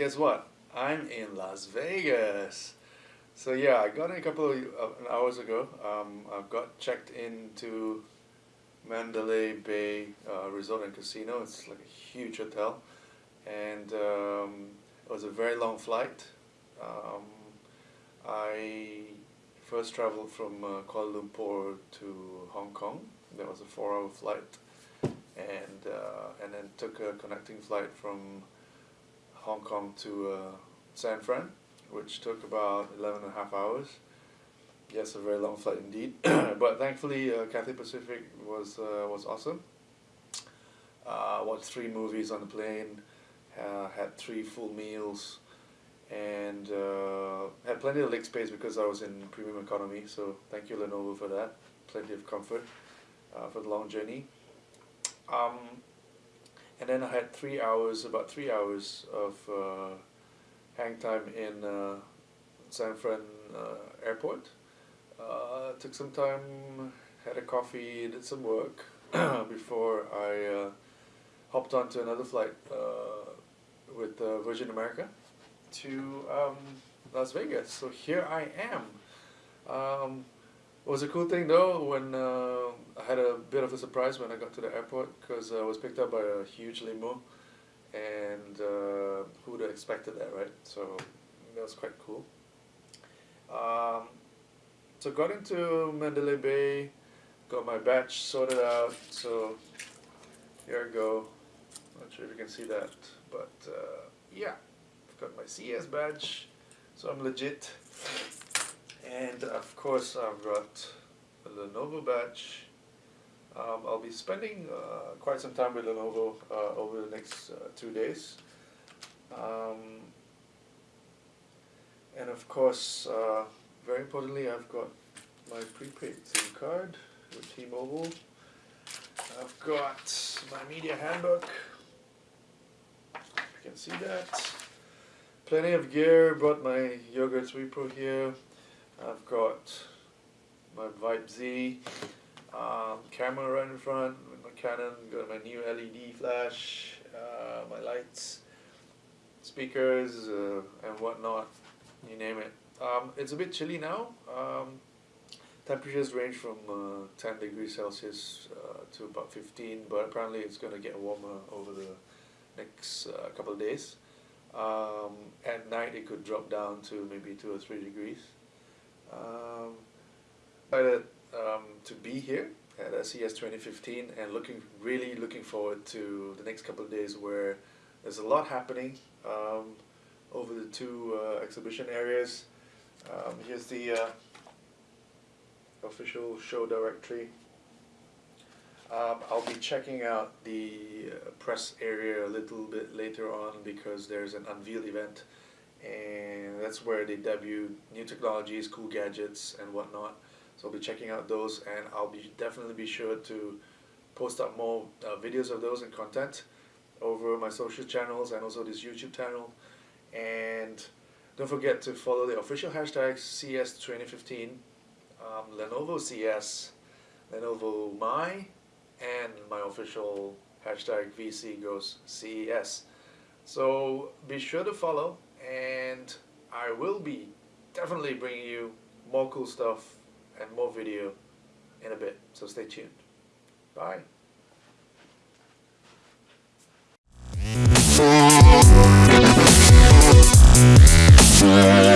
guess what? I'm in Las Vegas. So yeah, I got in a couple of hours ago. Um, I've got checked into Mandalay Bay uh, Resort and Casino. It's like a huge hotel, and um, it was a very long flight. Um, I first traveled from uh, Kuala Lumpur to Hong Kong. That was a four-hour flight, and uh, and then took a connecting flight from Hong Kong to uh, San Fran, which took about 11 and a half hours. Yes, a very long flight indeed. but thankfully, uh, Cathay Pacific was uh, was awesome. Uh, watched three movies on the plane, uh, had three full meals, and uh, had plenty of leg space because I was in premium economy. So thank you Lenovo for that. Plenty of comfort uh, for the long journey. Um, then I had three hours, about three hours of uh, hang time in uh, San Fran uh, airport. Uh, took some time, had a coffee, did some work before I uh, hopped onto another flight uh, with Virgin America to um, Las Vegas. So here I am. Um, was a cool thing though when uh, I had a bit of a surprise when I got to the airport because I was picked up by a huge limo and uh, who would have expected that right? So that was quite cool. Um, so got into Mandalay Bay got my badge sorted out so here I go. Not sure if you can see that but uh, yeah I've got my CES badge so I'm legit and of course I've got a Lenovo badge. Um, I'll be spending uh, quite some time with Lenovo uh, over the next uh, two days. Um, and of course, uh, very importantly, I've got my prepaid SIM card with T-Mobile. I've got my media handbook. You can see that. Plenty of gear. Brought my Yoga 3 Pro here. I've got my Vibe Z um, camera right in front with my Canon, got my new LED flash, uh, my lights, speakers uh, and whatnot, you name it. Um, it's a bit chilly now. Um, temperatures range from uh, 10 degrees Celsius uh, to about 15 but apparently it's going to get warmer over the next uh, couple of days. Um, at night it could drop down to maybe 2 or 3 degrees. Um, excited um, to be here at CES 2015 and looking really looking forward to the next couple of days where there's a lot happening um, over the two uh, exhibition areas. Um, here's the uh, official show directory. Um, I'll be checking out the uh, press area a little bit later on because there's an unveil event and that's where they debut new technologies, cool gadgets, and whatnot. So I'll be checking out those, and I'll be definitely be sure to post up more uh, videos of those and content over my social channels and also this YouTube channel. And don't forget to follow the official hashtag CES2015, um, Lenovo CES, Lenovo My, and my official hashtag VC goes CES. So be sure to follow and I will be definitely bringing you more cool stuff and more video in a bit, so stay tuned. Bye. Yeah.